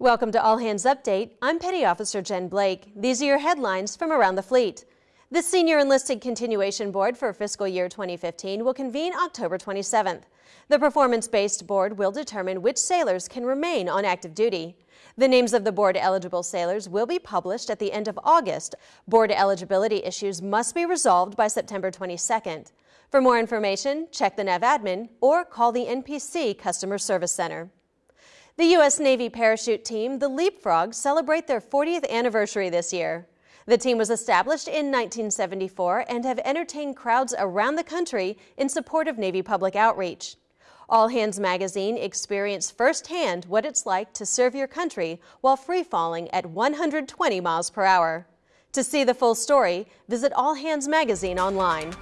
Welcome to All Hands Update. I'm Petty Officer Jen Blake. These are your headlines from around the fleet. The Senior Enlisted Continuation Board for fiscal year 2015 will convene October 27th. The performance-based board will determine which sailors can remain on active duty. The names of the board eligible sailors will be published at the end of August. Board eligibility issues must be resolved by September 22nd. For more information, check the NAVADMIN or call the NPC Customer Service Center. The U.S. Navy parachute team, the Leapfrogs, celebrate their 40th anniversary this year. The team was established in 1974 and have entertained crowds around the country in support of Navy public outreach. All Hands Magazine experienced firsthand what it's like to serve your country while free falling at 120 miles per hour. To see the full story, visit All Hands Magazine online.